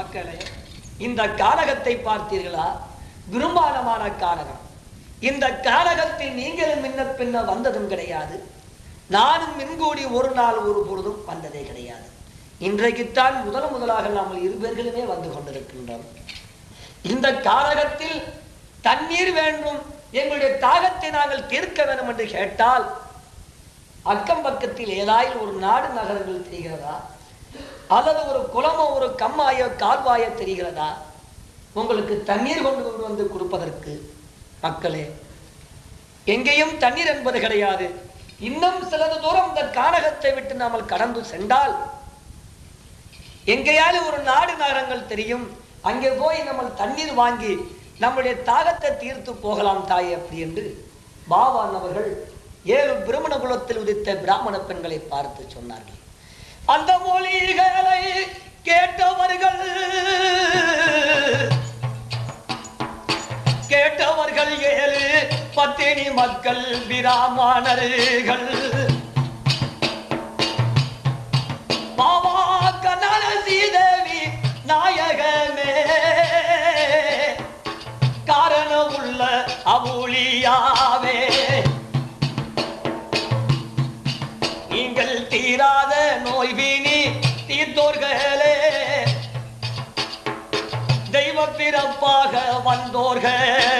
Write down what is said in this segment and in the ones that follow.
மக்களே இந்த காலகத்தை பார்த்தீர்களா? விரும்பானமான காலகம். இந்த கானகத்தில் நீங்களும் முன்ன பின்ன வந்ததும் கிடையாது. நானும் மின்கூடி ஒரு நாள் ஒரு பொழுதும் வந்ததே கிடையாது. இன்றைக்குத்தான் முதல் முதலாக நாம் இருவர்களுமே வந்து கொண்டிருக்கின்றோம். இந்த காலகத்தில் தண்ணீர் வேண்டும் எங்களுடைய தாகத்தை நாங்கள் தீர்க்க வேண்டும் என்று கேட்டால் அக்கம் பக்கத்தில் ஏதாயில் ஒரு நாடு நகரங்கள் தெரிகிறதா? அல்லது ஒரு குளமோ ஒரு கம்மாயோ கால்வாயோ தெரிகிறதா? உங்களுக்கு தண்ணீர் கொண்டு கொண்டு வந்து கொடுப்பதற்கு மக்களே எங்கேயும் தண்ணீர் என்பது கிடையாது. இன்னும் சிலது தூரம் இந்த கானகத்தை விட்டு நாமல் கடந்து சென்றால் எங்கேயாவது ஒரு நாடு நகரங்கள் தெரியும். அங்கே போய் நம்ம தண்ணீர் வாங்கி நம்முடைய தாகத்தை தீர்த்து போகலாம் தாய் அப்படி என்று பாபான் அவர்கள் ஏழு பிரமண குலத்தில் உதித்த பிராமண பெண்களை பார்த்து சொன்னார்கள். அந்த மொழிகளை கேட்டவர்கள் கேட்டவர்கள் ஏழு பத்தினி மக்கள் பிராமணர்கள். பாபா கனல சீதேவி நாயகமே காரணம் உள்ள அவுளியாவே. दौर है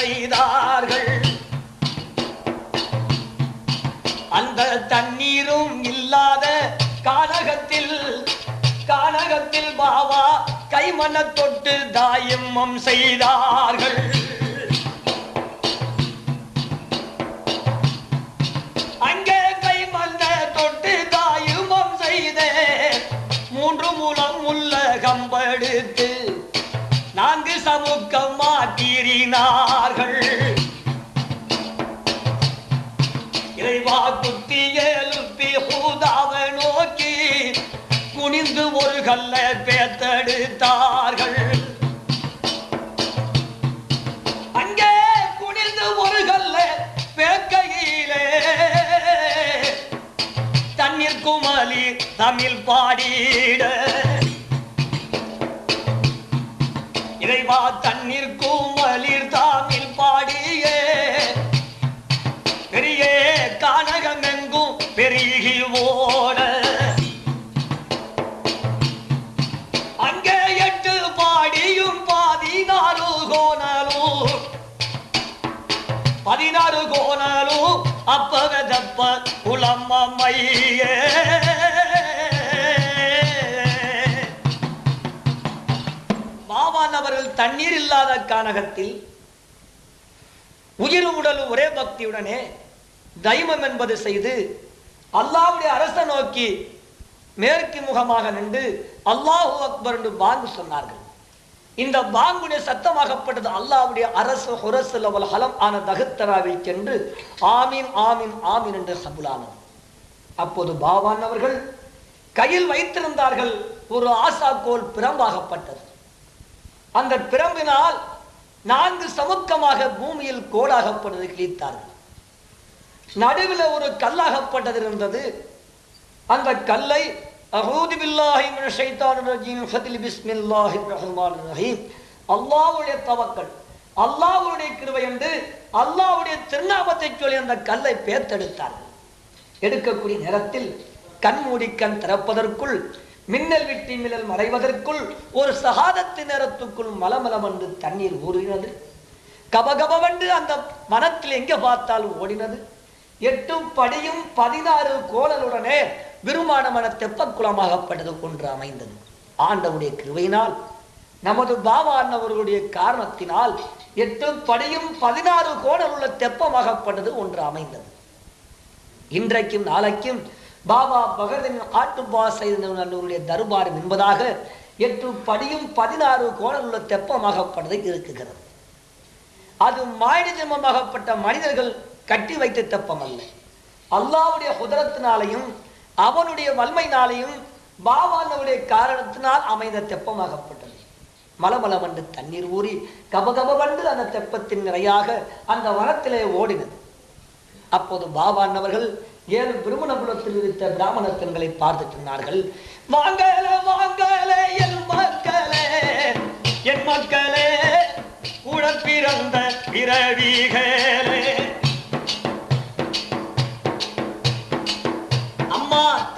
செய்தார்கள். அந்த தண்ணீரும் இல்லாத கானகத்தில் கானகத்தில் பாவா கைமண தொட்டு தாயம்மம் செய்தார்கள். அங்கே கைமண்ண தொட்டு தாயுமம் செய்தே மூன்று மூலம் உள்ள கம்பெடுத்து நான்கு சமுக்கம் மாற்றீறினார்கள் கல்ல பேத்தெடுத்தார்கள். அங்கே குனிந்து ஒரு கல்ல பேக்கையிலே. தண்ணீர் குமலி தமிழ் பாடிட. இறைவா தண்ணீர் குமலிர் தமிழ் பாடியே. பெரிய கானகம் எங்கும் பெருகி ஓட அப்பகதப்ப அப்ப வெதப்ப குளம்மையே அவர்கள் தண்ணீர் இல்லாத கானகத்தில் உயிர் உடலும் ஒரே பக்தியுடனே தைமம் என்பது செய்து அல்லாவுடைய அரச நோக்கி மேற்கு முகமாக நின்று அல்லாஹூ அக்பர் என்று பாங்கு சொன்னார்கள். இந்த பாங்குடைய சத்தமாகப்பட்டது அல்லாவுடைய அரசு ஹுரசு லவல் ஹலம் ஆன தகுத்தராவில் சென்று ஆமீன் ஆமீன் ஆமீன் என்று சபுலானது அப்போது பாவான் அவர்கள் கையில் வைத்திருந்தார்கள் ஒரு ஆசாக்கோல் பிரம்பாகப்பட்டது. அந்த பிரம்பினால் நான்கு சமுக்கமாக பூமியில் கோடாகப்பட்டது கிழித்தார்கள். நடுவில் ஒரு கல்லாகப்பட்டது இருந்தது. அந்த கல்லை அஹூது பில்லாஹி மினஷ் ஷைத்தானிர் ரஜீம். ஃபதில் பிஸ்மில்லாஹிர் ரஹ்மானிர் ரஹீம். அல்லாஹ்வுடைய தவக்கல் அல்லாஹ்வுடைய கிருபை என்று அல்லாஹ்வுடைய திருநாமத்தை சொல்லி அந்த கல்லை பேத்தெடுத்தார்கள் எடுக்கக்கூடிய நேரத்தில் கண் மூடி கண் திறப்பதற்குள் மின்னல் விட்டி மின்னல் மறைவதற்குள் ஒரு சகாதத்து நேரத்துக்குள் மலமலமென்று தண்ணீர் ஊறினது கபகபவென்று அந்த மனத்தில் எங்கே பார்த்தாலும் ஓடினது. எட்டு படியும் பதினாறு கோலனுடனே விருமானமான தெப்பக்குளமாகப்பட்டது ஒன்று அமைந்தது. ஆண்டவுடைய கிருவையினால் நமது பாபா அண்ணவர்களுடைய காரணத்தினால் எட்டு படியும் பதினாறு கோடல் உள்ள தெப்பமாகப்பட்டது ஒன்று அமைந்தது. இன்றைக்கும் நாளைக்கும் பாபா பகதன் ஆட்டுப்பா செய்தவர்களுடைய தர்பாரம் என்பதாக எட்டு படியும் பதினாறு கோடல் உள்ள தெப்பமாகப்பட்டது இருக்குகிறது. அது மானிட மனிதர்கள் கட்டி வைத்த தெப்பம் அல்ல அல்லாவுடைய குதிரத்தினாலையும் அவனுடைய வல்மையினாலையும் பாபானுடைய காரணத்தினால் அமைந்த தெப்பமாகப்பட்டது. மலமலவண்டு தண்ணீர் ஊறி கபகபண்டு அந்த தெப்பத்தின் நிறையாக அந்த வனத்திலே ஓடினது. அப்போது பாபான்னவர்கள் ஏழு திருமணபுரத்தில் இருந்த பிராமண பெண்களை பார்த்து சொன்னார்கள் வாங்கல வாங்கல என் மக்களே என் மக்களே கூட பிறந்த பிறவிகளே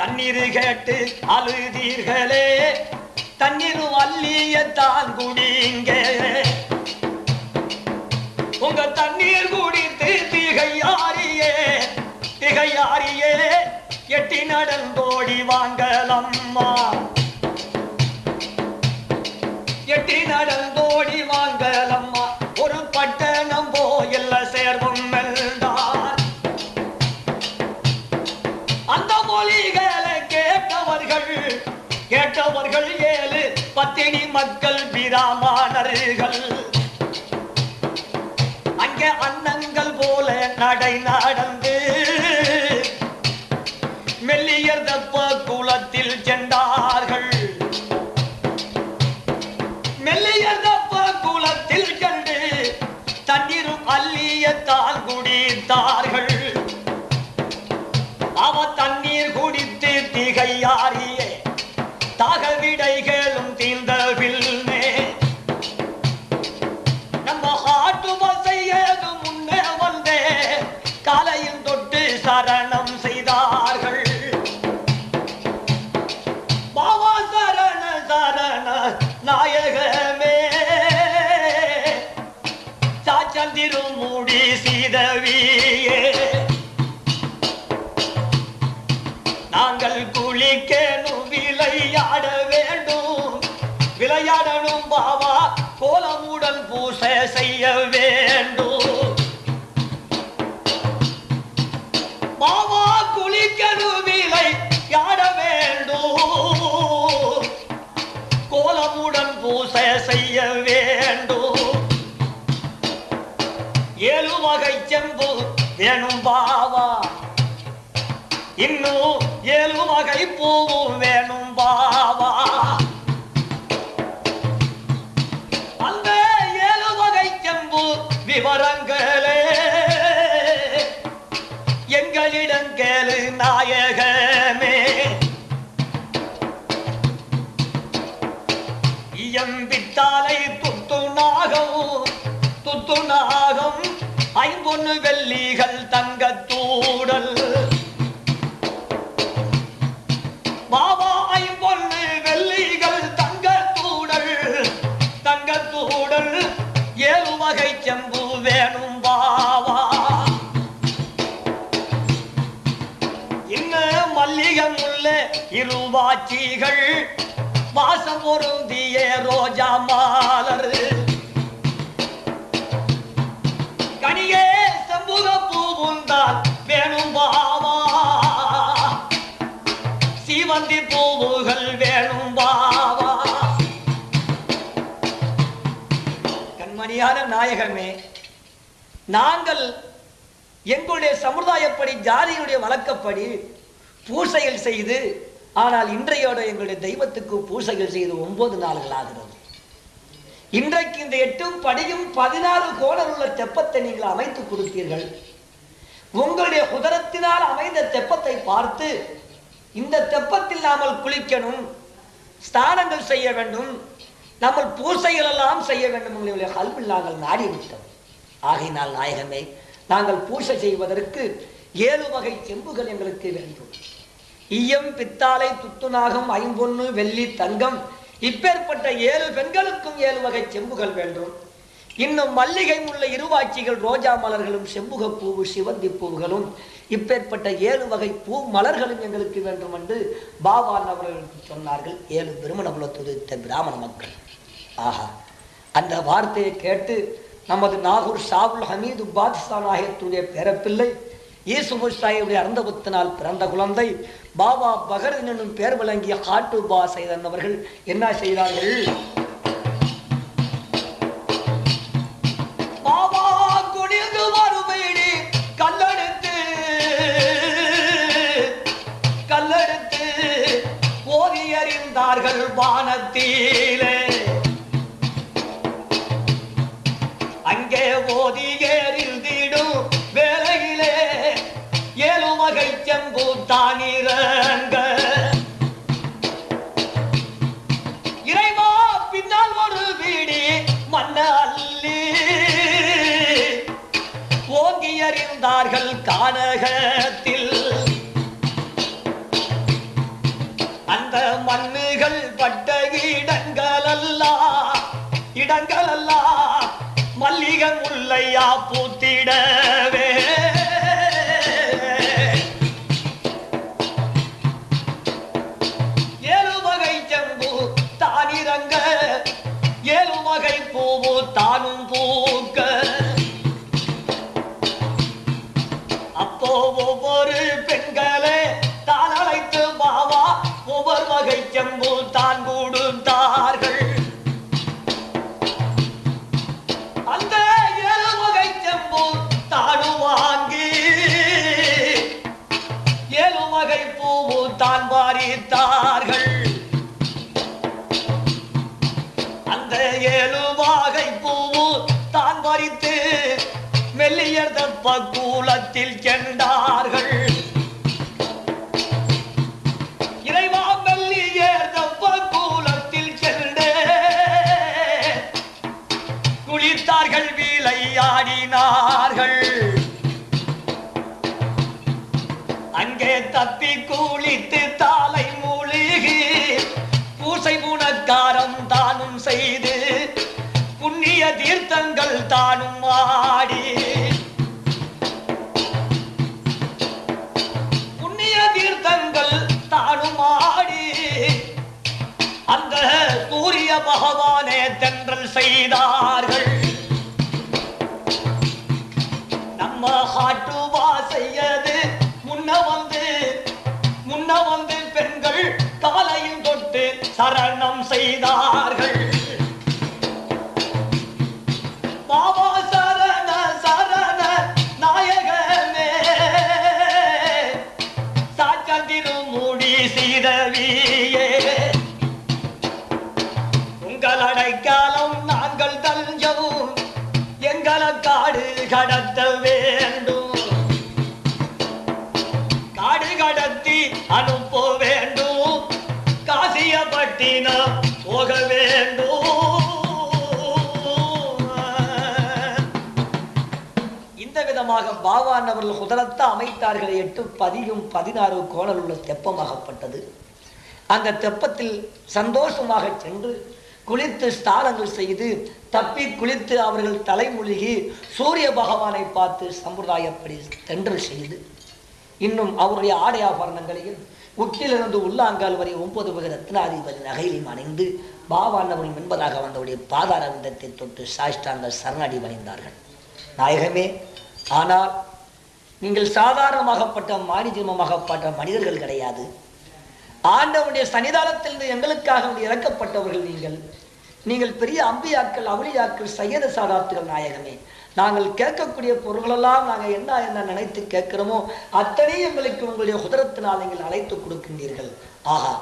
தண்ணீர் கேட்டு அழுதீர்களே. தண்ணீர் அள்ளிய தான் குடிங்க. உங்க தண்ணீர் குடித்து திகையாரியே திகையாரியே எட்டி நடந்தோடி வாங்கலம்மா. எட்டி நடந்தோடி வாங்க பத்தினி மக்கள் பிராமணர்கள். அங்கே அன்னங்கள் போல நடை நடந்து மெல்லியர் தப்ப குளத்தில் சென்றார்கள். மெல்லிய தப்ப குளத்தில் சென்று தண்ணீரும் அள்ளியத்தான் குடித்தார்கள். அவ தண்ணீர் குடித்து திகையாரியே தாக வேணும் பாவா இன்னும் ஏழு வகை பூவும் வேணும் பாவா வெள்ளிகள் தங்கத்தூடல் மாவாய் பொண்ணு வெள்ளிகள் தங்கத்தூடல் தங்கத்தூடல் ஏழு வகை செம்பு வேணும் பாவா. இன்னும் மல்லிகம் உள்ள இருவாச்சிகள். வாசம் பொருந்திய ரோஜா மாலர். வேணும் பாவா. சீவந்தி பூவுகள் வேணும் பாவா. கண்மணியான நாயகமே நாங்கள் எங்களுடைய சமுதாயப்படி ஜாதியுடைய வழக்கப்படி பூசைகள் செய்து ஆனால் இன்றையோட எங்களுடைய தெய்வத்துக்கு பூசைகள் செய்து ஒன்பது நாள்கள் ஆகிறது. இன்றைக்கு இந்த எட்டும் படியும் பதினாறு கோணல் உள்ள தெப்பத்தை நீங்கள் அமைத்து கொடுத்தீர்கள். உங்களுடைய குதரத்தினால் அமைந்த தெப்பத்தை பார்த்து இந்த தெப்பத்தில் நாமல் குளிக்கணும் ஸ்தானங்கள் செய்ய வேண்டும் நம்ம பூசைகள் எல்லாம் செய்ய வேண்டும். உங்களுடைய கல்வில் நாங்கள் நாடி விட்டோம் ஆகையினால் நாயகமே நாங்கள் பூசை செய்வதற்கு ஏழு வகை செம்புகள் எங்களுக்கு வேண்டும். ஈயம் பித்தாளை துத்துநாகம் ஐம்பொன்னு வெள்ளி தங்கம் இப்பேற்பட்ட ஏழு பெண்களுக்கும் ஏழு வகை செம்புகள் வேண்டும். இன்னும் மல்லிகை முல்லை இருவாட்சிகள் ரோஜா மலர்களும் செம்புகப்பூவு சிவந்தி பூவுகளும் இப்பேற்பட்ட ஏழு வகை பூ மலர்களும் எங்களுக்கு வேண்டும் என்று பாபான் அவர்களுக்கு சொன்னார்கள். ஏழு திருமண உலத்துதித்த பிராமண மக்கள். ஆஹா. அந்த வார்த்தையை கேட்டு நமது நாகூர் ஷாவுல் ஹமீது பாதிஸ்தான் ஆகியத்துடைய பேரப்பிள்ளை இயேசு முஸ்தாயுடைய அருந்தபத்தினால் பிறந்த குழந்தை பாபா பகரதின் என்னும் பெயர் விளங்கிய காட்டு பா செய்தன் அவர்கள் என்ன செய்தார்கள்? வானத்திலே. அங்கே ஓதி எறிந்திடும் வேலையிலே. ஏழு வகை செம்பு இறைவா பின்னால் ஒரு வீடி மன்ன அள்ளி ஓங்கி அறிந்தார்கள் கானகத்தில். அந்த மண்ணு இடங்கள் பட்ட இடங்களெல்லாம் இடங்களெல்லாம் மல்லிகை முல்லையா பூத்திடவே. ஏழு வகை செம்பு தானிரங்க ஏழு வகை பூவு தானும் பூக்க. அப்போ ஒவ்வொரு பெண்களே தான் அழைத்து பாவா ஒவ்வொரு வகை செம்பு தான் அந்த ஏழு வகை தானு வாங்கி ஏழு வகை பூவு தான் வாரித்தார்கள். அந்த ஏழு வகை பூவு தான் பறித்து மெல்லியர் தப்ப கூலத்தில் சென்றார்கள். தப்பி தாலை மூழ்கி பூசை புனக்காரம் தானும் செய்து புண்ணிய தீர்த்தங்கள் தானும் ஆடி. புண்ணிய தீர்த்தங்கள் தானும் ஆடி. அந்த சூரிய பகவானே தென்றல் செய்தார்கள். நம்ம ஹாட்டுவா சரணம் செய்தார்கள். பாவான் அவர்கள் குதரத்த அமைத்தார்கள் எட்டு பதியும் பதினாறு கோணல் உள்ள தெப்பமாகப்பட்டது. அந்த தெப்பத்தில் சந்தோஷமாக சென்று குளித்து ஸ்தானங்கள் செய்து தப்பி குளித்து அவர்கள் தலைமொழிகி சூரிய பகவானை பார்த்து சம்பிரதாயப்படி தென்றல் செய்து இன்னும் அவருடைய ஆடை ஆபரணங்களையும் உக்கிலிருந்து உள்ளாங்கால் வரை ஒன்பது வகை ரத்னாதிபதி நகையிலையும் அணிந்து பாவாண்டவன் என்பதாக வந்தவருடைய பாதார விந்தத்தை தொட்டு சாஷ்டாங்கள் சரணடி வணிந்தார்கள் நாயகமே ஆனால் நீங்கள் சாதாரணமாகப்பட்ட மானிஜமமாகப்பட்ட மனிதர்கள் கிடையாது. ஆண்டவனுடைய சன்னிதானத்திலிருந்து எங்களுக்காக இறக்கப்பட்டவர்கள் நீங்கள். நீங்கள் பெரிய அம்பியாக்கள் அவளியாக்கள் சையத சாதாத்துகள் நாயகமே. நாங்கள் கேட்கக்கூடிய பொருள்களெல்லாம் நாங்கள் என்ன என்ன நினைத்து கேட்கிறோமோ அத்தனை எங்களுக்கு உங்களுடைய உதரத்தினால் நீங்கள் அழைத்து கொடுக்கின்றீர்கள். ஆகா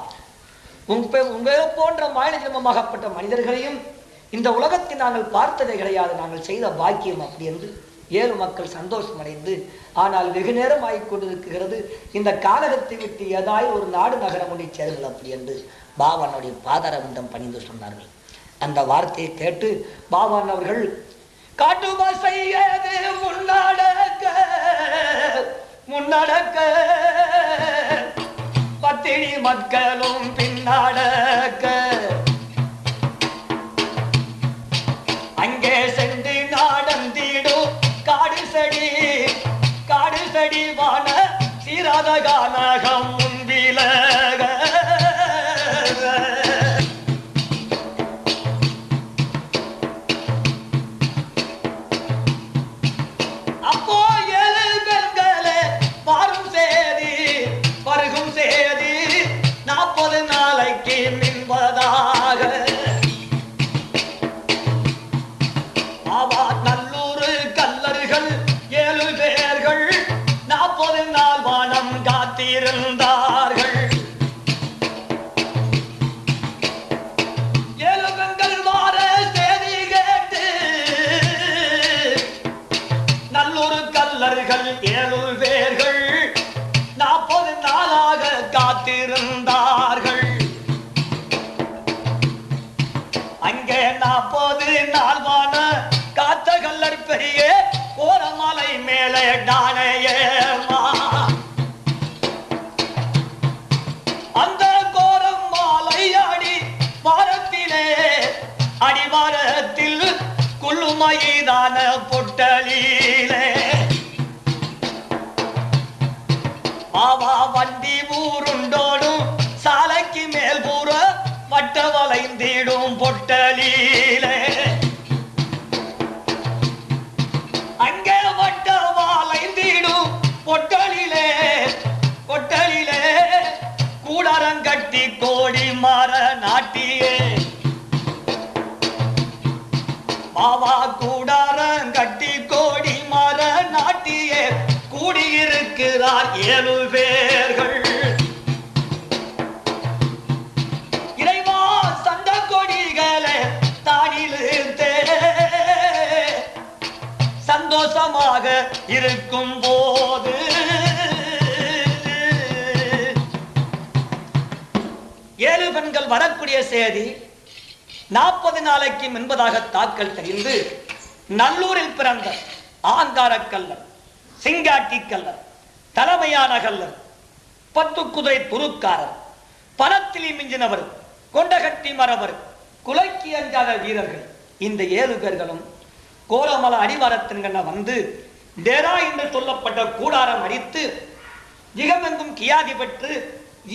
உங்க உங்களை போன்ற மாநில ஜென்மமாகப்பட்ட மனிதர்களையும் இந்த உலகத்தை நாங்கள் பார்த்ததே கிடையாது. நாங்கள் செய்த பாக்கியம் அப்படி என்று. ஏழு மக்கள் சந்தோஷமடைந்து ஆனால் வெகு நேரம் ஆகிக்கொண்டிருக்கிறது இந்த காலகத்தை விட்டு ஏதாய் ஒரு நாடு நகரம் ஒன்றை சேருங்கள் அப்படி என்று பாபானுடைய பாதாரவிந்தம் பணிந்து சொன்னார்கள். அந்த வார்த்தையை கேட்டு பாபான் அவர்கள் காட்டுமா செய்யது முன்னடக்க முன்னடக்க பத்தினி மக்களும் பின்னடக்க ஆழ்வான காத்த கல்லர் பெரிய கோரமலை மேலே டானையேமா சந்தோஷமாக இருக்கும் போது. ஏழு பெண்கள் வரக்கூடிய செய்தி நாற்பது நாளைக்கு முன்பதாக தாக்கல் தெரிந்து நல்லூரில் பிறந்த ஆங்கார கல்லர் சிங்காட்டி கல்லர் தலைமையான கல்லர் பத்து குதிரை துருக்காரர் பணத்திலி மிஞ்சினவர் கொண்டகட்டி மரவர் குலைக்கு அஞ்சாத வீரர்கள் இந்த ஏழு பேர்களும் கோலமல அடிவாரத்தின்கண்ண வந்து டேரா என்று சொல்லப்பட்ட கூடாரம் அடித்து ஜிகமெங்கும் கியாதி பெற்று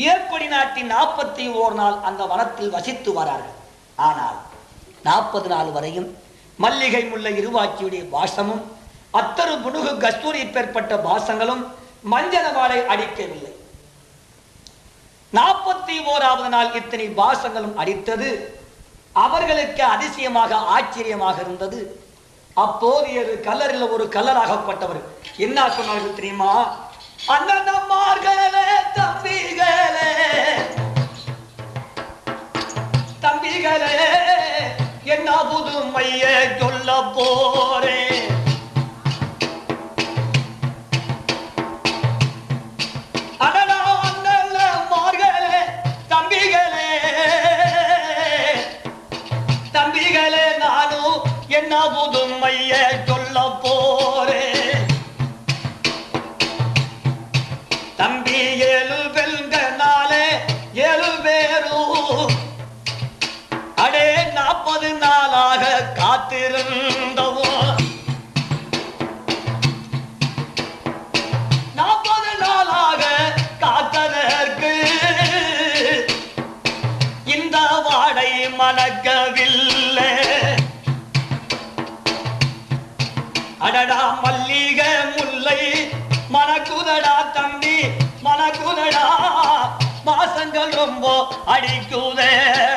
ஏற்படி நாட்டின் நாற்பத்தி ஓர் நாள் அந்த வனத்தில் வசித்து வரார்கள். ஆனால் நாற்பது நாள் வரையும் மல்லிகை முல்லை இருவாச்சியுடைய பாசமும் அத்தரு புனுகு கஸ்தூரி பெற்பட்ட பாசங்களும் மஞ்சன வாழை அடிக்கவில்லை. நாற்பத்தி ஓராவது நாள் இத்தனை பாசங்களும் அடித்தது அவர்களுக்கு அதிசயமாக ஆச்சரியமாக இருந்தது. அப்போதையது கலரில் ஒரு கல்லராகப்பட்டவர். என்ன சொன்னார்கள் தெரியுமா? அண்ணனம்மார்களே தம்பிகளே. தம்பிகளே காத்திருந்தவோ நாற்பது நாளாக காத்ததற்கு இந்த வாடை மணக்கவில்லை. அடடா மல்லிகை முல்லை மணக்குதடா தம்பி மணக்குதடா. மாசங்கள் ரொம்ப அடிக்குதேடா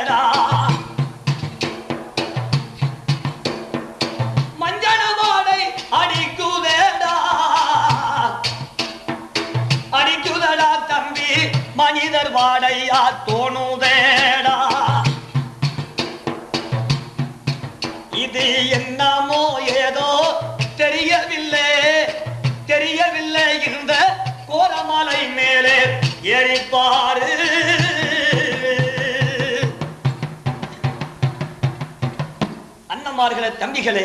அண்ணமார்களே தம்பிகளே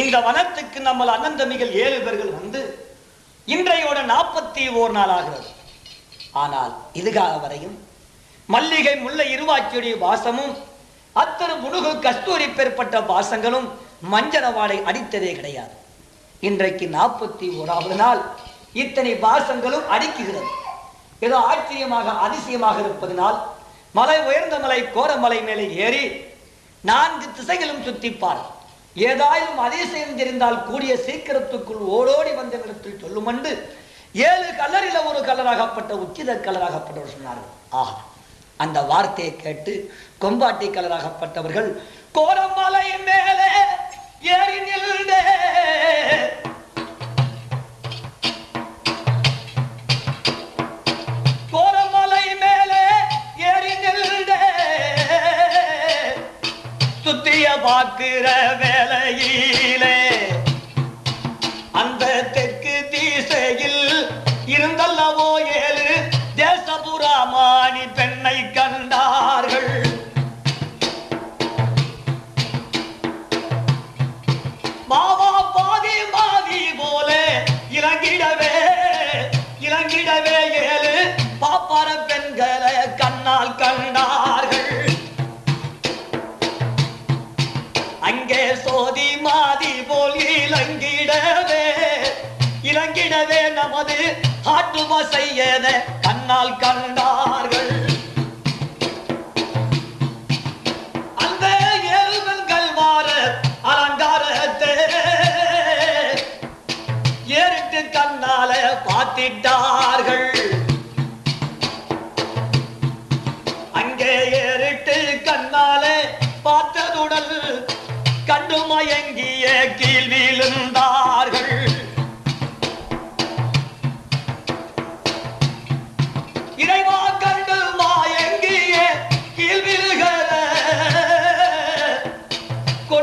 இந்த வனத்துக்கு நம்ம அண்ணன் தம்பிகள் ஏழு பேர்கள் வந்து இன்றையோட நாற்பத்தி ஓர் நாள் ஆகிறது. ஆனால் இதுகால வரையும் மல்லிகை முல்லை இருவாச்சியுடைய வாசமும் அத்தனை முழுகு கஸ்தூரி பெறப்பட்ட வாசங்களும் மஞ்சனவாடை அடித்ததே கிடையாது. இன்றைக்கு நாற்பத்தி ஓராவது நாள். இத்தனை வாசங்களும் அடிக்குகிறது. ஏதோ ஆச்சரியமாக அதிசயமாக இருப்பதனால் மலை உயர்ந்த மலை கோரமலை மேலே ஏறி நான்கு திசைகளும் சுத்திப்பார். ஏதாயிலும் அதிசயம் தெரிந்தால் கூடிய சீக்கிரத்துக்குள் ஓடோடி வந்த இடத்தில் சொல்லுமண்டு. ஏழு கலரில ஒரு கலராகப்பட்ட உச்சித கலராகப்பட்டவர் சொன்னார்கள் ஆஹா அந்த வார்த்தையை கேட்டு கொம்பாட்டி கலராகப்பட்டவர்கள் கோரமலை மேலே ஏறி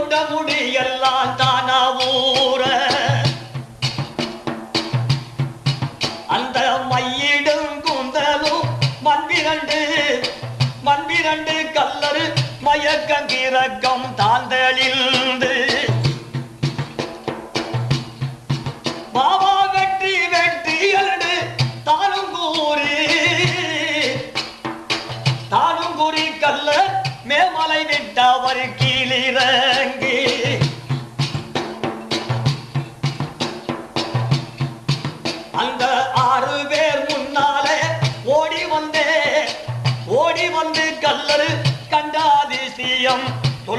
கொண்ட முடியெல்லாம் தானா.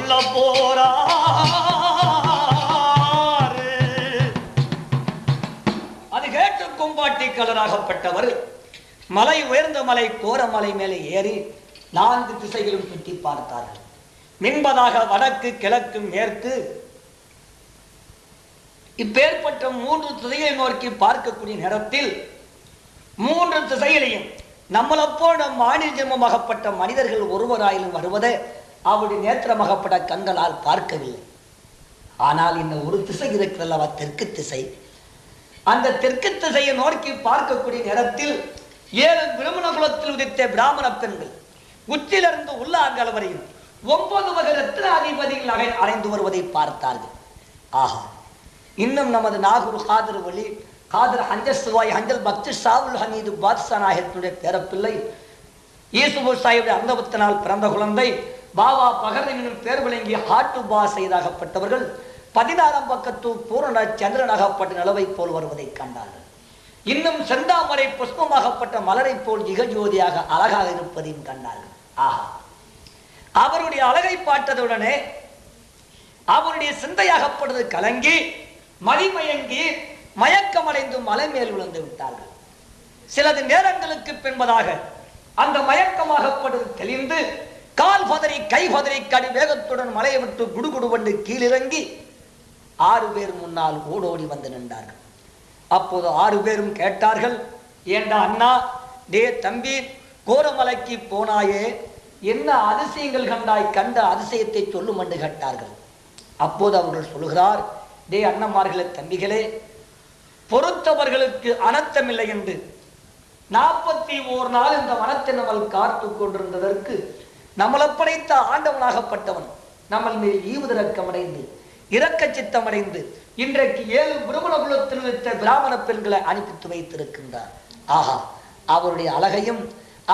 சொல்ல போறாரு. அது கேட்டு கும்பாட்டி கலராகப்பட்டவர். மலை உயர்ந்த மலை கோர மலை மேலே ஏறி நான்கு திசைகளும் சுற்றி பார்த்தார்கள். மின்பதாக வடக்கு கிழக்கு மேற்கு. இப்பேற்பட்ட மூன்று திசைகளை நோக்கி பார்க்கக்கூடிய நேரத்தில் மூன்று திசைகளையும் நம்மளை போல மாநில ஜென்மமாகப்பட்ட மனிதர்கள் ஒருவராயிலும் வருவதை அவருடைய நேற்றமகப்பட கண்களால் பார்க்கவில்லை. ஆனால் இன்னும் ஒரு திசை இருக்கிறல்லவா தெற்கு திசை. அந்த தெற்கு திசையை நோக்கி பார்க்கக்கூடிய நேரத்தில் ஏழு விருமண குலத்தில் உதித்த பிராமண பெண்கள் உச்சிலிருந்து உள்ளாங்கல் வரையும் ஒன்பது வகை ரத்ன அதிபதிகள் அடைந்து வருவதை பார்த்தார்கள். ஆஹா இன்னும் நமது நாகூர் காதர் ஒளி காதர் ஹஞ்சல் சுவாய் ஹஞ்சல் பக்தி சாவுல் ஹமீது பாத்ஷா நாயகத்தினுடைய பேரப்பிள்ளை ஈசுபூர் சாஹிப் அந்தபத்தினால் பிறந்த குழந்தை பாபா பகரனின் பேர் விளங்கி ஹாட்டு பா செய்தாகப்பட்டவர்கள் பதினாறாம் பக்கத்து பூரண சந்திரனாகப்பட்ட நிலவை போல் வருவதை கண்டார்கள். இன்னும் செந்தாமரை புஷ்பமாகப்பட்ட மலரை போல் இகஜோதியாக அழகாக இருப்பதையும் கண்டார்கள். ஆஹா. அவருடைய அழகை பார்த்ததுடனே அவருடைய சிந்தையாகப்படுவது கலங்கி மதிமயங்கி மயக்கமடைந்து மலை மேல் விழுந்து விட்டார்கள். சிலது நேரங்களுக்கு பின்பதாக அந்த மயக்கமாகப்படுவது தெளிந்து கால் பதறி கை பதறி கடி வேகத்துடன் மலையை விட்டு குடுகுடுவண்டு கீழிறங்கி ஆறு பேர் முன்னால் ஓடோடி வந்து நின்றார்கள். அப்போது ஆறு பேரும் கேட்டார்கள் ஏண்டா அண்ணா டே தம்பி கோரமலைக்கு போனாயே என்ன அதிசயங்கள் கண்டாய் கண்ட அதிசயத்தை சொல்லும் என்று கேட்டார்கள். அப்போது அவர்கள் சொல்லுகிறார் டே அண்ணன்மார்களே தம்பிகளே பொறுத்தவர்களுக்கு அனர்த்தமில்லை என்று. நாற்பத்தி ஓர் நாள் இந்த வனத்தை நம்மள் காத்து கொண்டிருந்ததற்கு நம்மளை படைத்த ஆண்டவனாகப்பட்டவன் நம்மள் மேல் ஈவுதிறக்கமடைந்து இரக்க சித்தமடைந்து இன்றைக்கு ஏழு பிரமண குலத்தில் வைத்த பிராமண பெண்களை அனுப்பித்து வைத்திருக்கின்றார். ஆஹா அவருடைய அழகையும்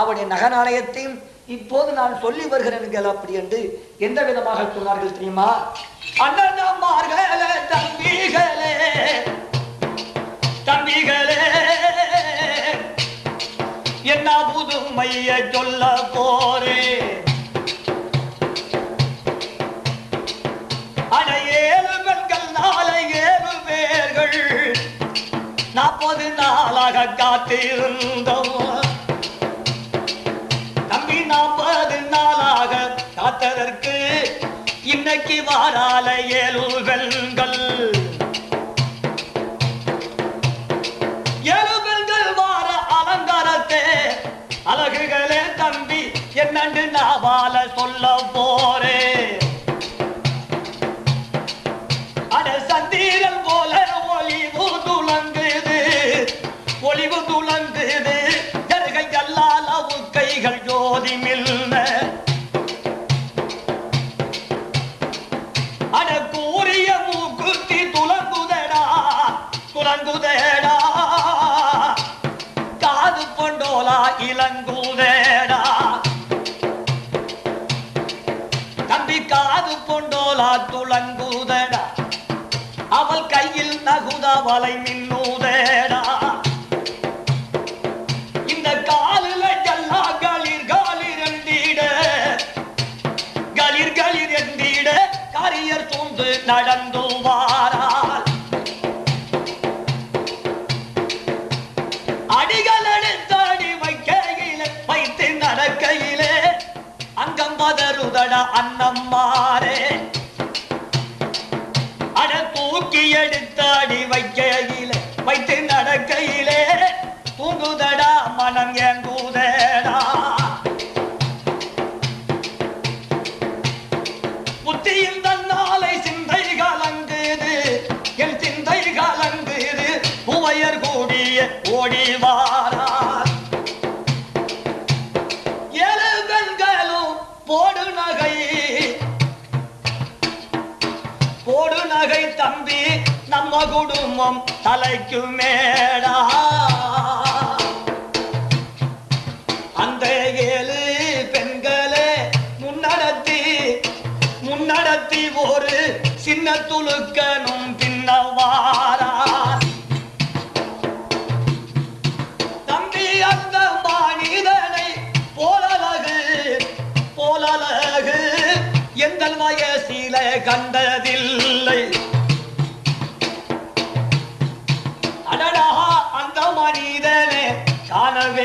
அவருடைய நகநாணயத்தையும் இப்போது நான் சொல்லி வருகிறேன் அப்படி என்று எந்த விதமாக சொன்னார்கள் தெரியுமா? அண்ணன்மார்களே தம்பிகளே தம்பிகளே என்ன புதுமைய சொல்ல போறே? காத்திருந்தோம். தம்பி நாற்பது நாளாக காத்ததற்கு இன்னைக்கு வாரால ஏழு வெண்கள் காத்துளங்குதடா. அவள் கையில் நகுதவலை மின் தலைக்கு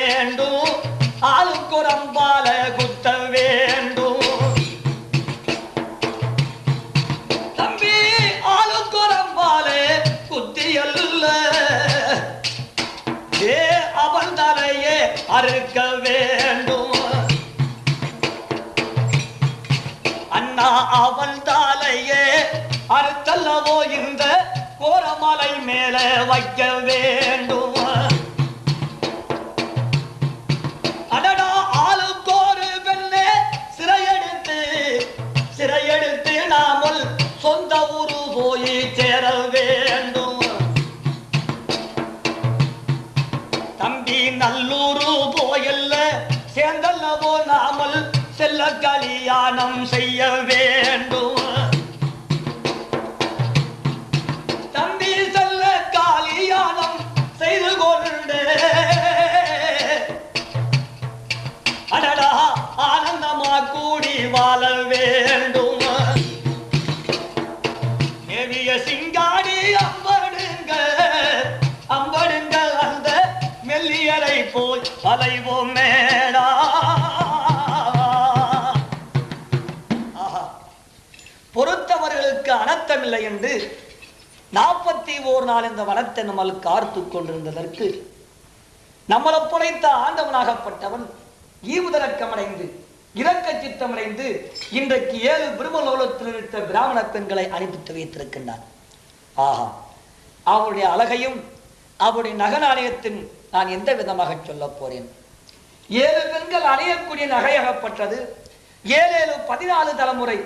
வேண்டும். ஆளுக்குரம்பால குத்த வேண்டும். தம்பி ஆளுக்குரம்பாலே குத்தியல்ல ஏ அவன் தலையே அறுக்க வேண்டும். அண்ணா அவன் தலையே அறுத்தல்லவோ இந்த கோரமலை மேல வைக்க வேண்டும். கல்யாணம் செய்ய வேண்டும். தம்பி செல்ல கல்யாணம் செய்து கொண்டு. அடடா ஆனந்தமா கூடி வாழ வேண்டும். தேவிய சிங்காடி அம்படுங்க அம்படுங்க அந்த மெல்லியலை போய் அலைவோம் மேடா. பொறுத்தவர்களுக்கு அனர்த்தமில்லை என்று நாற்பத்தி ஓர் நாள் இந்த வனத்தை நம்மளுக்கு ஆர்த்து கொண்டிருந்ததற்கு நம்மளை புழைத்த ஆண்டவனாகப்பட்டவன் ஈவுதரக்கமடைந்து இரக்க சித்தமடைந்து இன்றைக்கு ஏழு பிரம்மலோகத்தில் இருந்த பிராமண பெண்களை அனுப்பித்து வைத்திருக்கின்றான். ஆஹா அவருடைய அழகையும் அவருடைய நகநாணயத்தின் நான் எந்த விதமாக சொல்ல போறேன்? ஏழு பெண்கள் அணையக்கூடிய நகையாகப்பட்டது. ஏழு ஏழு பதினாலு தலைமுறை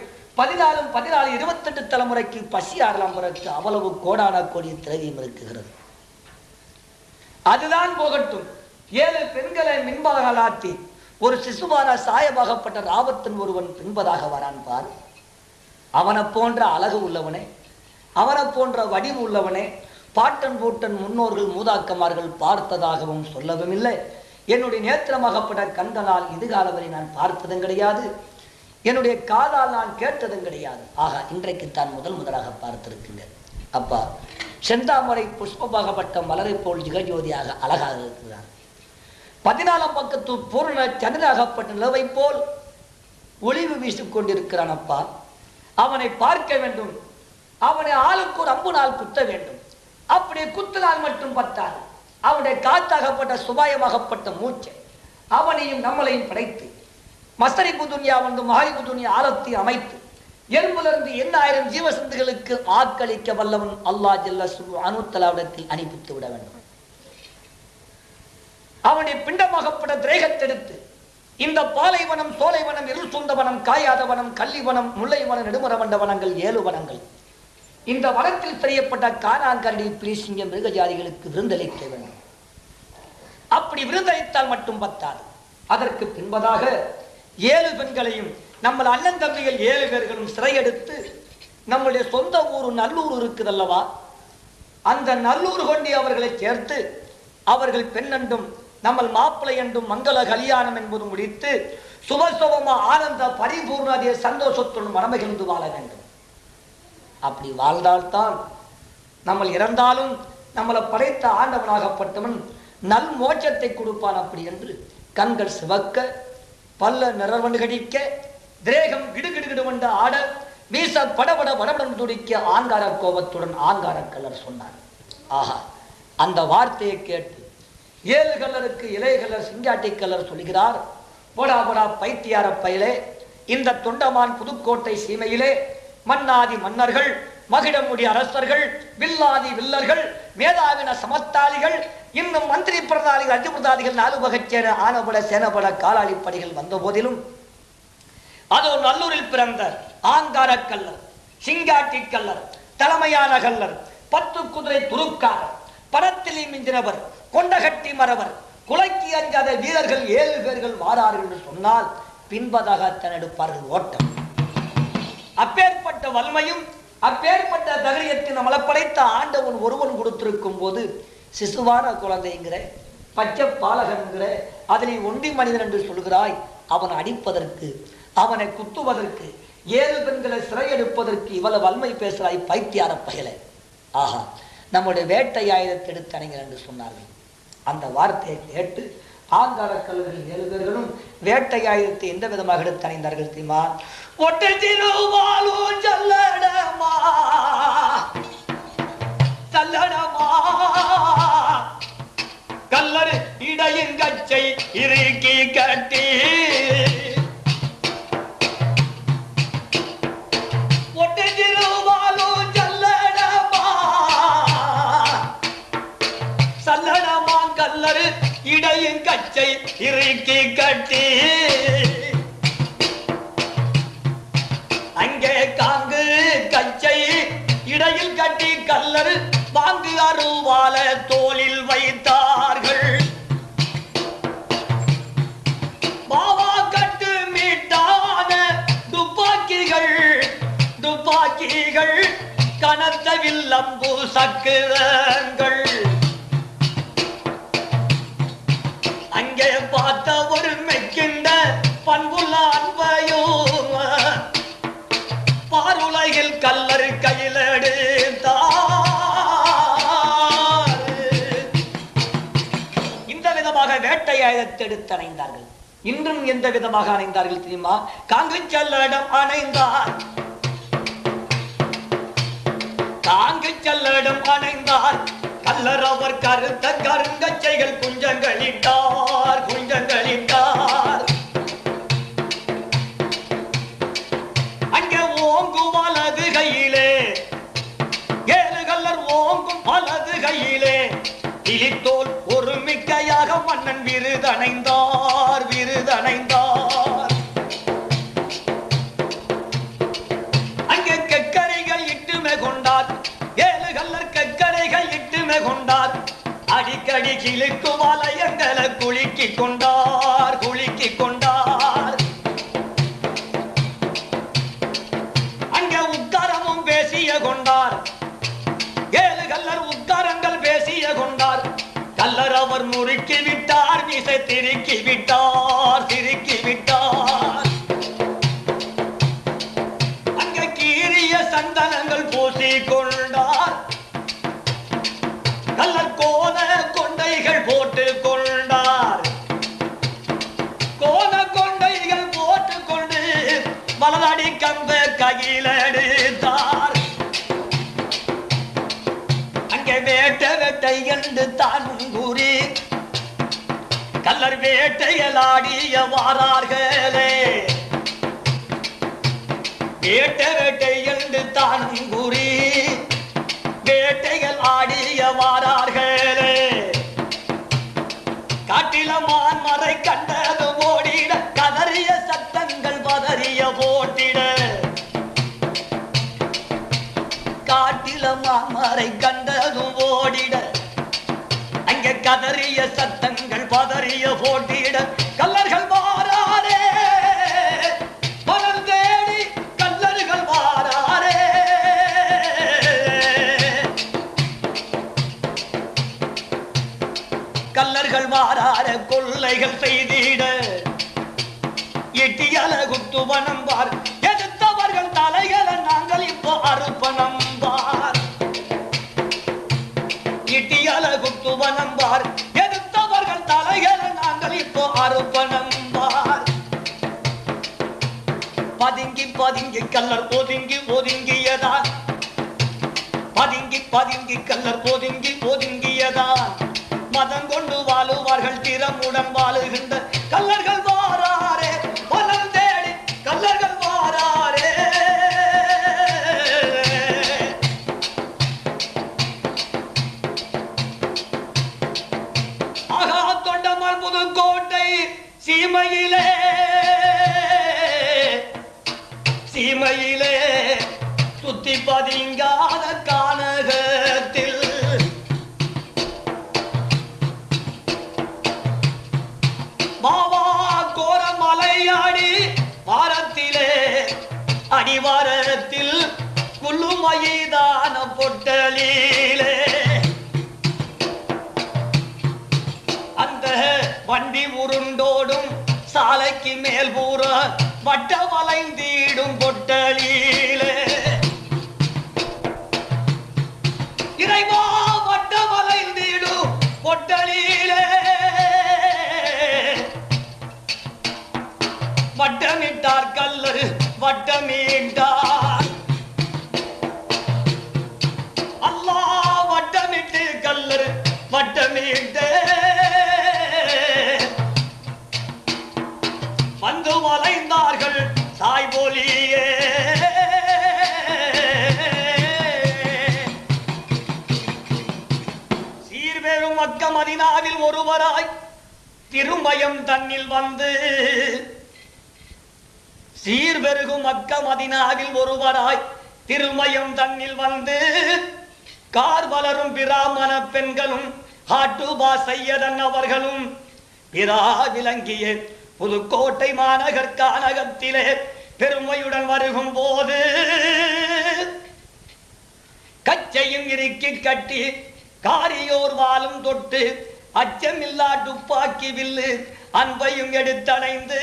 பதினாலும் பதினாலு இருபத்தெட்டு தலைமுறைக்கு பசி ஆறலாம் அவ்வளவு கோடான கோடி திரவியம் இருக்குகிறது அதுதான் போகட்டும். ஏழு பெண்களை மின்பகலாத்தி ஒரு சிசுவான சாயமாகப்பட்ட ராபத்தன் ஒருவன் பின்பதாக வரான் பார். அவனை போன்ற அழகு உள்ளவனே அவனை போன்ற வடிவு உள்ளவனே பாட்டன் பூட்டன் முன்னோர்கள் மூதாக்கமார்கள் பார்த்ததாகவும் சொல்லவும் இல்லை என்னுடைய நேத்திரமாகப்பட்ட கண்களால் இதுகால வரை நான் பார்த்ததும் கிடையாது. என்னுடைய காதால் நான் கேட்டதும் கிடையாது. ஆகா இன்றைக்கு தான் முதல் முதலாக பார்த்திருக்கின்றேன் அப்பா செந்தாமரை புஷ்பமாகப்பட்ட மலரை போல் ஜிகஜோதியாக அழகாக இருக்கிறார். பதினாலாம் பக்கத்து பூர்ண சந்திராகப்பட்ட நிலவை போல் ஒளிவு வீசிக் கொண்டிருக்கிறான் அப்பா. அவனை பார்க்க வேண்டும். அவனை ஆளுக்கு ஒரு அம்பு நாள் குத்த வேண்டும். அப்படி குத்தினால் மட்டும் பத்தாது. அவனுடைய காத்தாகப்பட்ட சுபாயமாகப்பட்ட மூச்சை அவனையும் நம்மளையும் படைத்து மஸ்தரி துன்யா வந்து மகாரிப்பு துன்யா ஆலத்தை அமைத்து எறும்பிலிருந்து எண்ணாயிரம் ஜீவசந்துகளுக்கு ஆக்களிக்க வல்லவன் அல்லாஹ் ஜல்ல அனுத்தலாவிடத்தில் அனுப்பித்து விட வேண்டும். அவனை பிண்டமாகப்பட திரேகத்தெடுத்து இந்த பாலைவனம் சோலைவனம் இருள் சொந்த காயாதவனம் கல்லிவனம் கள்ளிவனம் முல்லைவனம் நெடுமரமண்ட வனங்கள் ஏழு வனங்கள். இந்த வனத்தில் செய்யப்பட்ட காணாங்கரடி பிரிசிங்கம் மிருகஜாதிகளுக்கு விருந்தளிக்க வேண்டும். அப்படி விருந்தளித்தால் மட்டும் பத்தாது. அதற்கு பின்பதாக ஏழு பெண்களையும் நம்ம அண்ணன் தம்பிகள் ஏழு பேர்களும் சிறையெடுத்து நம்முடைய சொந்த ஊர் நல்லூர் இருக்குதல்லவா? அந்த நல்லூர் கொண்டி அவர்களை சேர்த்து அவர்கள் பெண்ணென்றும் நம்ம மாப்பிள்ளை என்றும் மங்கள கல்யாணம் என்பது முடித்து சுபசுபமா ஆனந்த பரிபூர்ணாதிய சந்தோஷத்துடன் மனமகிழ்ந்து வாழ வேண்டும். அப்படி வாழ்ந்தால்தான் நம்ம இறந்தாலும் நம்மளை படைத்த ஆண்டவனாகப்பட்டவன் நல் மோட்சத்தை கொடுப்பான் அப்படி என்று கண்கள் சிவக்க பல்ல நிறவண்டு கடிக்க திரேகம் கிடுகிடுகிடுவென்று ஆட வீச படபட படபடம் துடிக்க ஆங்கார கோபத்துடன் ஆங்கார கலர் சொன்னார். ஆஹா அந்த வார்த்தையை கேட்டு ஏழு கலருக்கு இலை கல்லர் சிங்காட்டி கலர் சொல்கிறார் போடா போடா பைத்தியார பயலே இந்த தொண்டமான் புதுக்கோட்டை சீமையிலே மன்னாதி மன்னர்கள் மகிடமுடி அரசர்கள் வில்லாதி வில்லர்கள் மேதாவின சமத்தாளிகள் இன்னும் மந்திரி பிரதானிகள் அஜிபிரதாதிகள் நாலு வகைச்சேர ஆனபட சேனபட காலாளிப்படிகள் வந்த போதிலும் அதோ நல்லூரில் பிறந்த ஆங்கார கல்லர் சிங்காட்டி கல்லர் தலைமையான கல்லர் பத்து குதிரை துருக்காரர் பணத்திலே மிஞ்சினவர் கொண்டகட்டி மறவர் குலைக்கு அஞ்சாத வீரர்கள் ஏழு பேர்கள் மாறார்கள் என்று சொன்னால் பின்பதாக எடுப்பார்கள் ஓட்டம். அப்பேற்பட்ட வன்மையும் அப்பேற்பட்ட தகரியத்தை நம்மளை படைத்த ஆண்டவன் ஒருவன் கொடுத்திருக்கும் போது சிசுவான குழந்தைங்கிற பச்சை பாலகன்கிற அதில் ஒண்டி மனிதன் என்று சொல்கிறாய் அவன் அடிப்பதற்கு அவனை குத்துவதற்கு ஏழு பெண்களை சிறையெடுப்பதற்கு இவ்வளவு வன்மை பேசுகிறாய் பைத்தியார பயல. ஆஹா நம்முடைய வேட்டை ஆயுதத்தை எடுத்து அணைங்கள் என்று சொன்னார்கள். அந்த வார்த்தையை கேட்டு ஆங்கார கல்லூரிகள் ஏழு பேர்களும் வேட்டை எந்த விதமாக எடுத்து அணிந்தார்கள் தெரியுமா? ஒட்டை திருவாலும் சல்லடமா சல்லடமா கல்லறு இடையின் கச்சை இறுக்கி கட்டி அருவால தோளில் வைத்தார்கள். பாவா கட்டு மீட்டான துப்பாக்கிகள் துப்பாக்கிகள் கனத்த வில்லம்பு சக்கரங்கள் இன்றும் எந்த விதமாக அணைந்தார்கள் தெரியுமா? காங்கு செல்லடம் அணைந்தார். காங்கு செல்லடம் அணைந்தார். கல்லர் அவர் கருத்த கருங்கச்சைகள் குஞ்சங்களிட்டார். குஞ்சங்களிட்டார். மன்னன் விருதணைந்தார் விருதணைந்தார். அங்கே கக்கரைகள் இட்டுமே கொண்டார் ஏழு கல்லர் கக்கரைகள் இட்டுமே கொண்டார். அடிக்கடி கிழக்கும் திருக்கி விட்டார் திருக்கி விட்டார் அங்க கீரிய சந்தனங்கள் பூசி கொண்டார் நல்ல கோத கொண்டைகள் போட்டு கொண்டார் கோத கொண்டைகள் போட்டு கொண்டு வலதடி கம்ப கையிலடுத்தார் அங்கே வேட்ட வேட்டை என்று தான் கல்லர் வேட்டையலாடிய வாரார்களே. வேட்ட வேட்டை என்று தானும் கூறி வேட்டைகள் ஆடிய வாரார்களே. காட்டில மான்மறை கண்டது ஓடிட கதறிய சத்தங்கள் பதறிய போட்டிட. காட்டில மான்மறை கண்டதும் ஓடிட அங்க கதறிய சத்தம் போட்டியிட கல்லர்கள் வாராரே. மலர் தேடி கல்லர்கள் வாராரே. கல்லர்கள் வாரார கொள்ளைகள் செய்திட எட்டியால குத்து மனம் எதிர்த்தவர்கள் பதுங்கி பதுங்கி கல்லர் ஒதுங்கி ஒதுங்கியதா? பதுங்கி பதுங்கி கல்லர் ஒதுங்கி ஒதுங்கியதா? மதம் கொண்டு வாழுவார்கள் திறமுடன் வாழுகின்ற கல்லர்கள் பதிங்காத கானகத்தில். மாவா கோர மலையாடி வாரத்திலே அடிவாரத்தில் குள்ளுமயிதான பொட்டலிலே. அந்த வண்டி உருண்டோடும் சாலைக்கு மேல் பூரா வட்ட வளைந்தீடும் பொட்டலிலே. இறைவா வட்ட வளைந்தீடும் பொட்டலிலே வட்டமிட்டார் கல்லர் வட்டமிட்டார் அல்லாஹ் வட்டமிட்டு கல்லு வட்டமிட்டு வந்து வளைந்தார்கள் சாய்போலியே சீர்பெரும் மக்க ஒருவராய் திருமயம் தன்னில் வந்து சீர்பெருகும் மக்க மதினாவில் ஒருவராய் திருமயம் தன்னில் வந்து கார் வளரும் பிராமண பெண்களும் ஹாட்டுபா சையதன் அவர்களும் பிரா விளங்கிய புதுக்கோட்டை மாநகர் கானகத்திலே பெருமையுடன் வருகும் போது கச்சையும் இறுக்கி கட்டி காரியோர் வாலும் தொட்டு அச்சமில்லா துப்பாக்கி வில்லு அன்பையும் எடுத்தடைந்து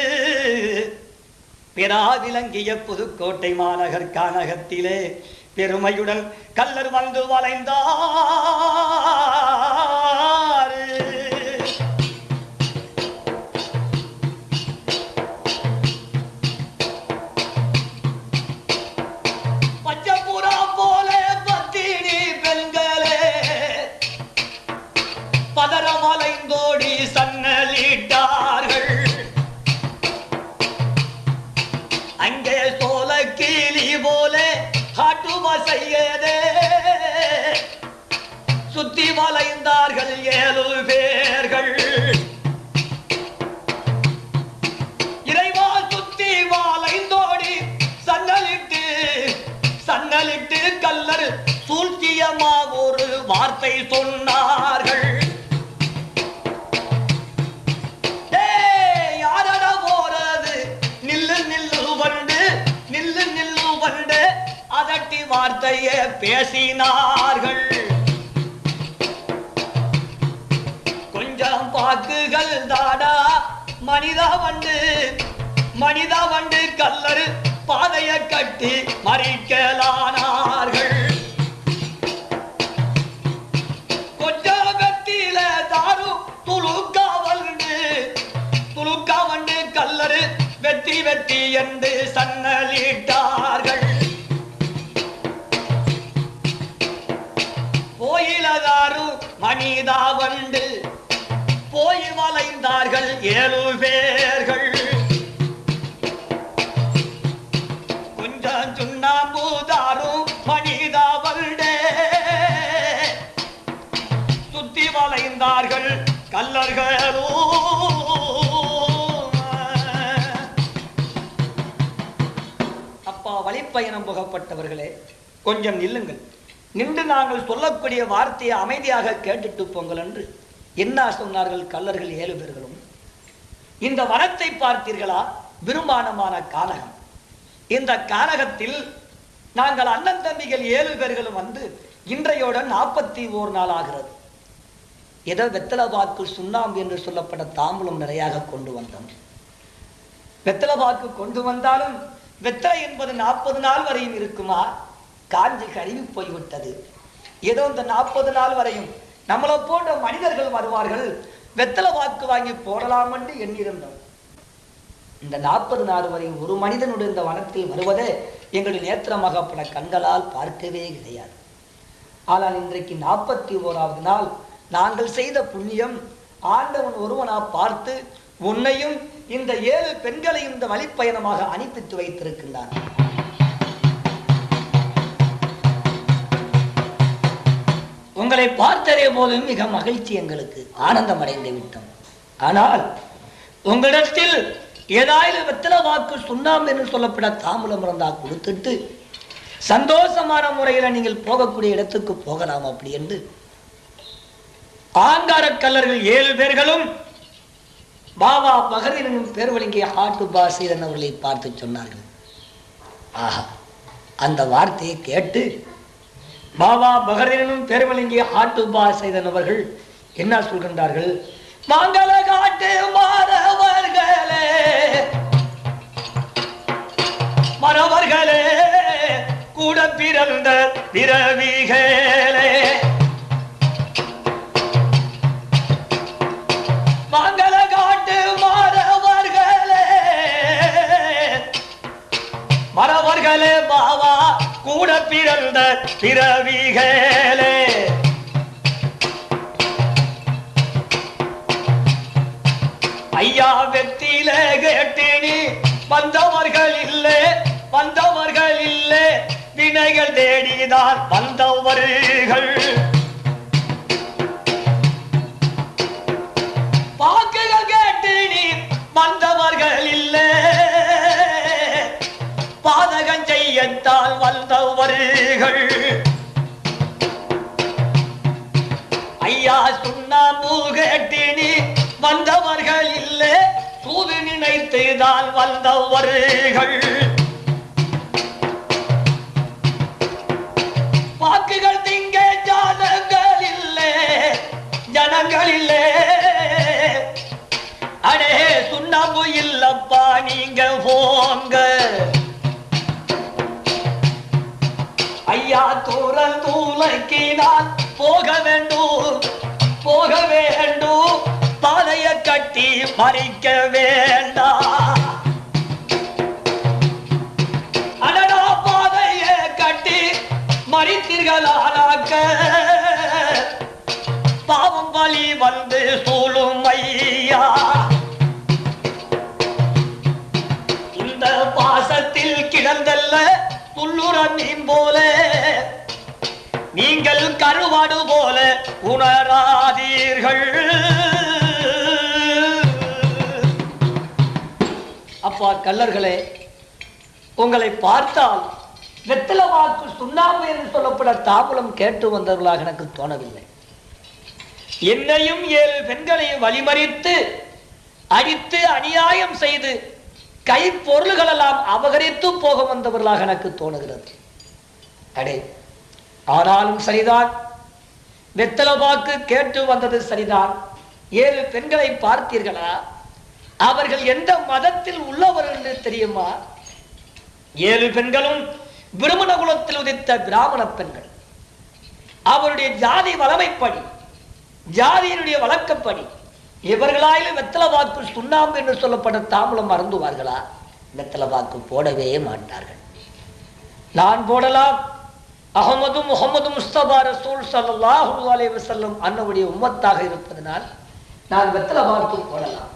பிறா விளங்கிய புதுக்கோட்டை மாநகர் கானகத்திலே பெருமையுடன் கல்லர் வந்து வளைந்தார். வளைந்தார்கள் ஏழு பேர்கள். இறைவா சுத்தி வாழைந்தோடி சன்னலிட்டு சன்னலிட்டு கல்லர் சூழ்ச்சியமா ஒரு வார்த்தை சொன்னார்கள். நில்லு நில்லு நில்லு அதட்டி வார்த்தையே பேசினார்கள். கொஞ்சம் பாக்குகள் தாடா மனிதா வண்டு மனிதா வண்டு கல்லறு பாதைய கட்டி மறிக்கலானார்கள். கொஞ்சம் வெத்தில தாரு துளுக்கா வந்து துளுக்கா வந்து கல்லறு வெத்தி வெத்தி என்று சன்னலிட்டார்கள். கோயிலதாரு மனிதா வண்டு போய் வளைந்தார்கள் ஏழு பேர்கள். கொஞ்சம் சுண்ணாம்பூதாரும் மனிதா வருடே. சுத்தி வளைந்தார்கள் கல்லர்களோ. அப்பா வழிப்பயணம் புகப்பட்டவர்களே கொஞ்சம் நில்லுங்கள். நின்று நாங்கள் சொல்லக்கூடிய வார்த்தையை அமைதியாக கேட்டுட்டு போங்கள் என்று என்ன சொன்னார்கள் கல்லர்கள் ஏழு பேர்களும்? இந்த வனத்தை பார்த்தீர்களா? விரும்பானமான கானகம். இந்த கானகத்தில் நாங்கள் அண்ணன் தம்பிகள் ஏழு பேர்களும் வந்து இன்றையோட நாற்பத்தி ஓர் நாள் ஆகிறது. ஏதோ வெத்தலவாக்கு சுண்ணாம்பு என்று சொல்லப்பட்ட தாம்பூலம் நிறையாக கொண்டு வந்தோம். வெத்தலை வாக்கு கொண்டு வந்தாலும் வெத்தலை என்பது நாற்பது நாள் வரையும் இருக்குமா? காஞ்சி கருவி போய்விட்டது. ஏதோ இந்த நாற்பது நாள் வரையும் நம்மளை போன்ற மனிதர்கள் வருவார்கள். வெத்தலை வாக்கு வாங்கி போடலாம் என்று எண்ணியிருந்தோம். இந்த நாற்பது நாள் வரை ஒரு மனிதனுடைய இந்த வனத்தில் வருவதே எங்களுடைய நேத்திரமாக பல கண்களால் பார்க்கவே கிடையாது. ஆனால் இன்றைக்கு நாற்பத்தி ஓராவது நாள். நாங்கள் செய்த புண்ணியம் ஆண்டவன் ஒருவனா பார்த்து உன்னையும் இந்த ஏழு பெண்களையும் இந்த வழிப்பயணமாக அனுப்பித்து வைத்திருக்கின்றான் உங்களை பார்த்ததே போதும் மிக மகிழ்ச்சி எங்களுக்கு. ஆனந்தம் அடைந்து விட்டோம். ஆனால் உங்களிடத்தில் ஏதாவது வெத்தலை வாக்கு சுண்ணாம்பு என்று சொல்லப்பட தாம்பூலம் இருந்தா கொடுத்துட்டு சந்தோஷமான முறையில் நீங்கள் போகக்கூடிய இடத்துக்கு போகலாம் அப்படி என்று. ஆங்கார கல்லர்கள் ஏழு பேர்களும் பாபா பகரீரனும் பேர் வழங்கிய ஆட்டு பாசீரன் அவர்களை பார்த்து சொன்னார்கள். ஆஹா அந்த வார்த்தையை கேட்டு பாபா பகரனும் பெருமலிங்கி வழங்கிய ஆட்டு பாசீரன் அவர்கள் என்ன சொல்கின்றார்கள்? மங்கள காட்டு மாறவர்களே மறவர்களே கூட பிறந்த பிறவிகளே மங்கள காட்டு மறவர்களே மறவர்களே பாவா கூட பிறந்த பிறவிகளே. ஐயா வெத்தில கேட்டினி வந்தவர்கள் இல்லை வந்தவர்கள் இல்லை. வினைகள் தேடிதான் வந்தவர்கள். பாக்குகள் கேட்டு வந்தவர்கள் இல்லை. பாதகம் வந்தவர்கள் ஐயா சுண்ணாம்பு கேட்டு வந்தவர்கள் இல்லை. தூது நினைத்துதான் வந்தவர்கள் வாக்குகள் திங்க ஜாதங்கள் இல்லை. ஜனங்கள் இல்லை. அடே சுண்ணாம்பு இல்லப்பா நீங்க போங்க. ஐயா தூரல் தூளைக்கு போக வேண்டும் போக வேண்டும். தலைய கட்டி மறிக்க வேண்டாம். அடடா பாதைய கட்டி மறித்தீர்களானாக்க. பாவம் வழி வந்து சூழும் ஐயா. இந்த பாசத்தில் கிடந்த மீன் போல நீங்கள் கருவாடு போல உணராதீர்கள். அப்பா கல்லர்களே உங்களை பார்த்தால் வெத்தல வாக்கு சுண்ணாம்பு என்று சொல்லப்பட தாபுலம் கேட்டு வந்தவர்களாக எனக்கு தோணவில்லை. என்னையும் ஏழு பெண்களையும் வழிமறித்து அடித்து அநியாயம் செய்து கை பொருள்களெல்லாம் அபகரித்து போக வந்தவர்களாக எனக்கு தோணுகிறது. அடே ஆனாலும் சரிதான். வெத்தலவாக்கு கேட்டு வந்தது சரிதான். ஏழு பெண்களை பார்த்தீர்களா? அவர்கள் எந்த மதத்தில் உள்ளவர்கள் என்று தெரியுமா? ஏழு பெண்களும் பிரமண குலத்தில் உதித்த பிராமண பெண்கள். அவருடைய ஜாதி வளமைப்படி ஜாதியினுடைய வழக்கப்படி இவர்களாயிலும் வெத்தலை வாக்கு சுண்ணாம்பு என்று சொல்லப்பட்ட தாம்பலம் மறந்துவார்களா? வெத்தலை வாக்கு போடவே மாட்டார்கள். நான் போடலாம். அகமது முகமது முஸ்தபா ரசூல் சல்லாஹூ அலைஹி வஸல்லம் அன்னவுடைய உம்மத்தாக இருப்பதனால் நான் வெத்தலை வாக்கு போடலாம்.